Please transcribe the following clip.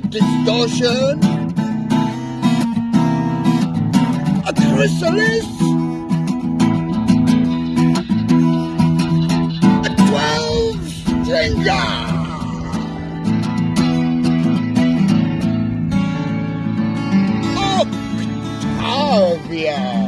the distortion. A chrysalis. A twelve stringer. Oh, Octavia.